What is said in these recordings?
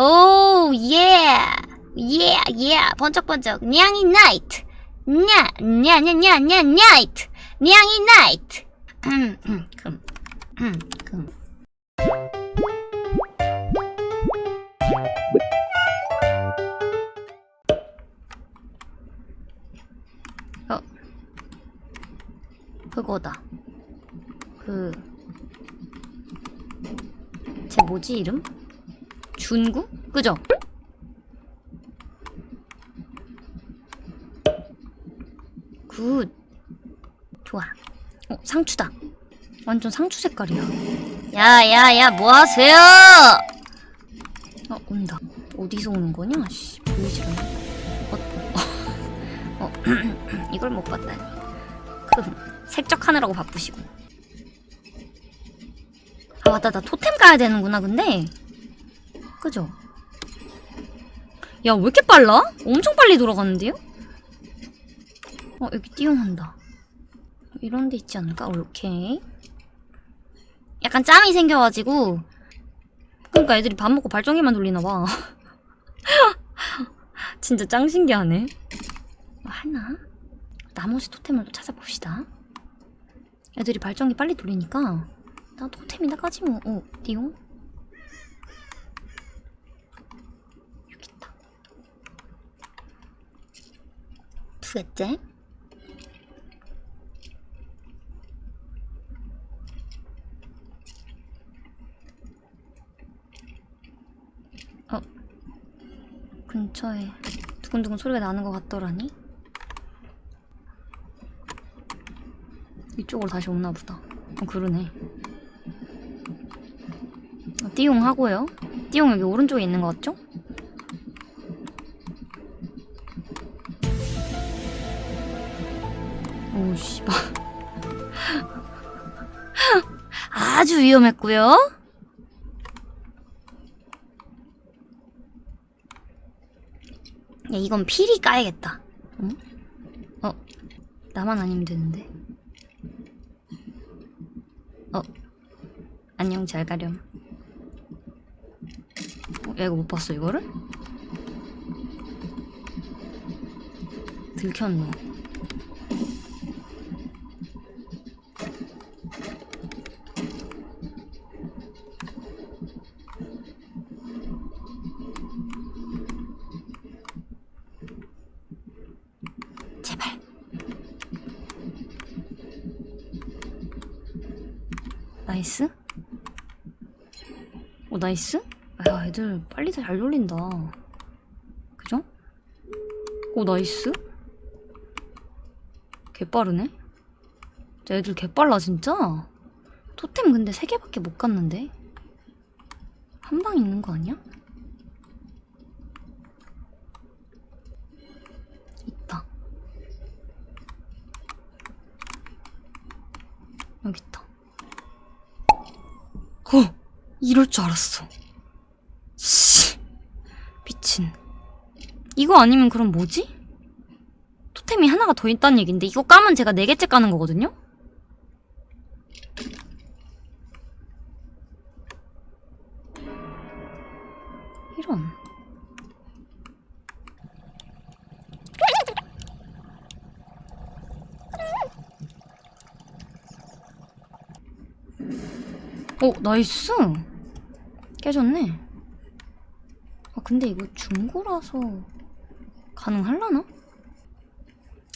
오, 예. 예, 예. 번쩍번쩍. 냥이 나이트. 냐, 냐, 냐, 냐, 냐, 나이트. 냥이 나이트. 음, 음, 금. 음, 금. 어. 그거다. 그. 쟤 뭐지, 이름? 준구? 그죠? Good. 좋아. 어, 상추다. 완전 상추 색깔이야. 야, 야, 야, 뭐 하세요? 어, 온다. 어디서 오는 거냐? 씨, 보이지 않네. 어, 어, 이걸 못 봤다니. 그, 색적하느라고 바쁘시고. 아, 맞다. 나 토템 가야 되는구나, 근데. 그죠? 야, 왜 이렇게 빨라? 엄청 빨리 돌아가는데요? 어, 여기 띄용한다. 이런 데 있지 않을까? 오케이. 약간 짬이 생겨가지고. 그러니까 애들이 밥 먹고 발전기만 돌리나 봐. 진짜 짱 신기하네. 뭐 하나? 나머지 토템을 또 찾아봅시다. 애들이 발전기 빨리 돌리니까 나 토템이나 까지 뭐. 어, 띠용? 여기 있다. 두 개째. 어. 근처에 두근두근 소리가 나는 것 같더라니? 이쪽으로 다시 오나 보다. 어, 그러네. 어, 띠용 하고요. 띠용 여기 오른쪽에 있는 것 같죠? 오, 씨발. 아주 위험했고요. 야, 이건 필히 까야겠다. 응? 어, 나만 아니면 되는데. 어, 안녕, 잘 가렴. 어, 야, 이거 못 봤어, 이거를? 들켰노. Nice? 오, nice? 야, 애들 빨리 잘 돌린다. 그죠? 오, nice? 개빠르네? 진짜 애들 개빨라, 진짜? 토템 근데 3개밖에 못 갔는데? 한 방 있는 거 아니야? 있다. 여기 있다. 어! 이럴 줄 알았어. 씨. 미친. 이거 아니면 그럼 뭐지? 토템이 하나가 더 있다는 얘긴데 이거 까면 제가 네 개째 까는 거거든요? 이런. 오, 나이스! 깨졌네. 아, 근데 이거 중고라서 가능할라나?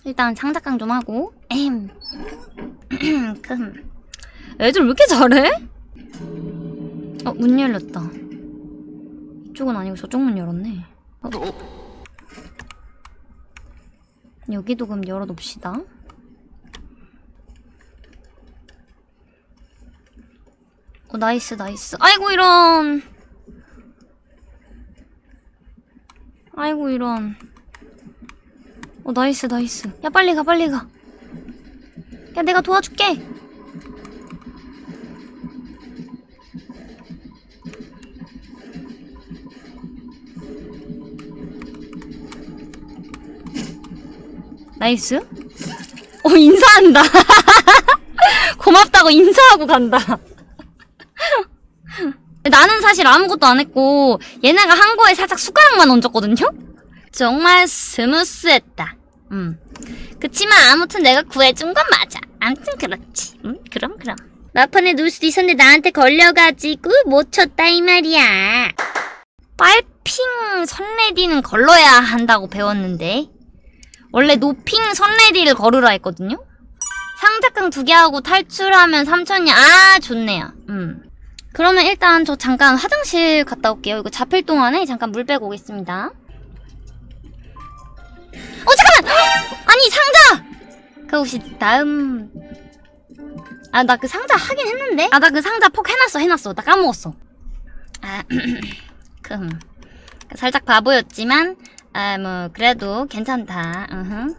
일단 장작강 좀 하고 엠 금. 애들 왜 이렇게 잘해? 어, 문 열렸다. 이쪽은 아니고 저쪽 문 열었네. 어. 여기도 그럼 열어놓읍시다. 어, nice, nice. 아이고, 이런. 아이고, 이런. 어, nice, nice. 야, 빨리 가, 빨리 가. 야, 내가 도와줄게. Nice. 어, 인사한다. 고맙다고 인사하고 간다. 나 나는 사실 아무것도 안 했고 얘네가 한 거에 살짝 숟가락만 얹었거든요? 정말 스무스했다. 음. 그치만 아무튼 내가 구해준 건 맞아. 아무튼 그렇지. 음, 그럼 그럼. 마판에 놓을 수도 있었는데 나한테 걸려가지고 못 쳤다 이 말이야. 빨핑 선레디는 걸러야 한다고 배웠는데 원래 노핑 선레디를 걸으라 했거든요? 상자깡 두개 하고 탈출하면 3천이야. 아 좋네요. 음. 그러면 일단 저 잠깐 화장실 갔다 올게요. 이거 잡힐 동안에 잠깐 물 빼고 오겠습니다. 어 잠깐만! 아니 상자! 그 혹시 다음 아 나 그 상자 하긴 했는데? 아 나 그 상자 폭 해놨어 해놨어 나 까먹었어 아금 살짝 바보였지만 아 뭐 그래도 괜찮다 으흠.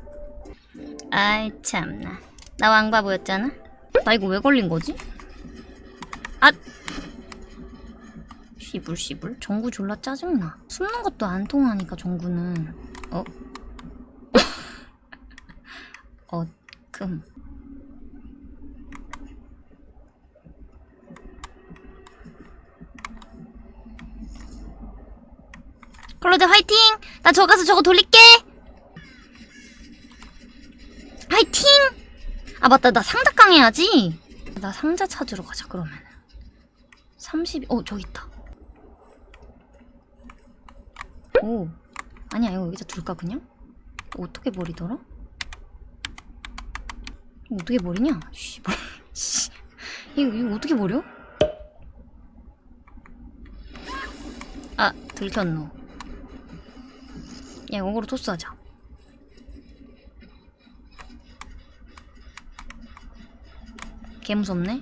아이 참나 나 왕바보였잖아 나 이거 왜 걸린 거지? 아 씨불 씨불 정구 졸라 짜증나 숨는 것도 안 통하니까 정구는 어? 어, 금. 클로드 화이팅! 나 저 가서 저거 돌릴게! 화이팅! 아 맞다 나 상자 깡 해야지 나 상자 찾으러 가자 그러면 30... 어 저기 있다 오 아니야 이거 여기다 둘까 그냥? 어떻게 버리더라? 어떻게 버리냐? 씨발. 씨. 이거, 이거 어떻게 버려? 아, 들켰노. 야, 이거로 토스하자. 개 무섭네.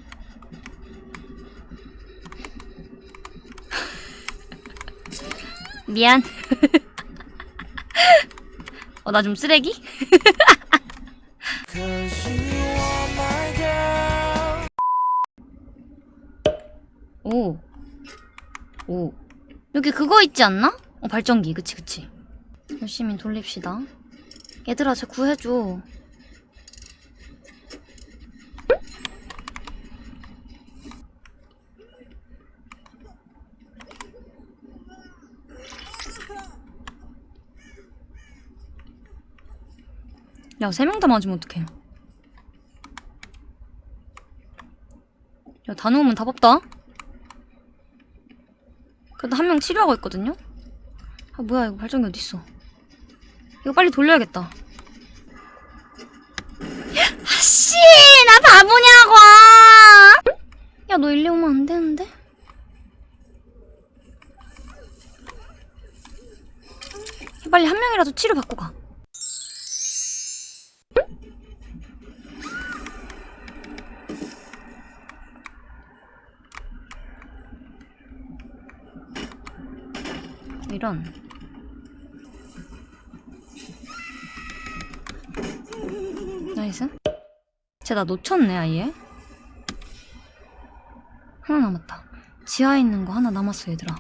미안. 어, 나 좀 쓰레기? 오. 오. 여기 그거 있지 않나? 어, 발전기. 그치, 그치. 열심히 돌립시다. 얘들아, 쟤 구해줘. 야, 세 명 다 맞으면 어떡해. 야, 다 넣으면 답 없다. 그래도 한 명 치료하고 있거든요? 아, 뭐야, 이거 발전기 어딨어. 이거 빨리 돌려야겠다. 아씨! 나 바보냐고! 야, 너 일리 오면 안 되는데? 빨리 한 명이라도 치료 받고 가. 이런. Nice. 쟤 나 놓쳤네, 아예. 하나 남았다. 지하에 있는 거 하나 남았어, 얘들아.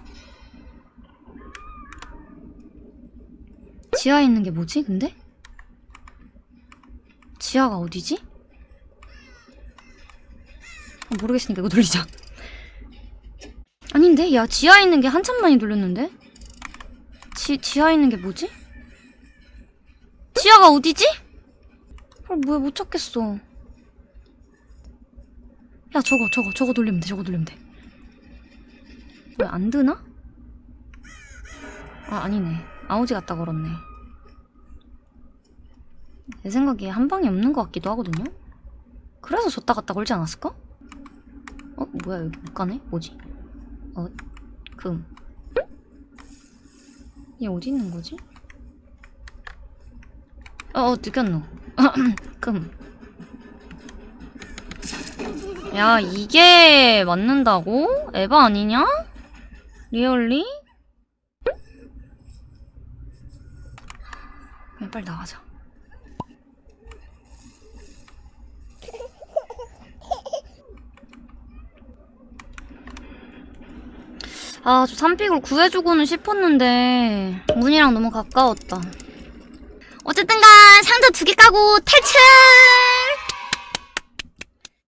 지하에 있는 게 뭐지, 근데? 지하가 어디지? 아, 모르겠으니까 이거 돌리자. 아닌데? 야, 지하에 있는 게 한참 많이 돌렸는데? 지, 지하에 있는 게 뭐지? 지하가 어디지? 어, 뭐야, 못 찾겠어. 야, 저거, 저거, 저거 돌리면 돼, 저거 돌리면 돼. 왜 안 드나? 아, 아니네. 아우지 갖다 걸었네. 내 생각에 한 방이 없는 것 같기도 하거든요? 그래서 줬다 갔다 걸지 않았을까? 어, 뭐야, 여기 못 가네? 뭐지? 어, 금. 얘 어디 있는 거지? 어, 어 느꼈노. 금. 야, 이게 맞는다고? 에바 아니냐? 리얼리? 빨리 나가자. 아, 저 삼픽을 구해주고는 싶었는데 문이랑 너무 가까웠다. 어쨌든 간 상자 두 개 까고 탈출!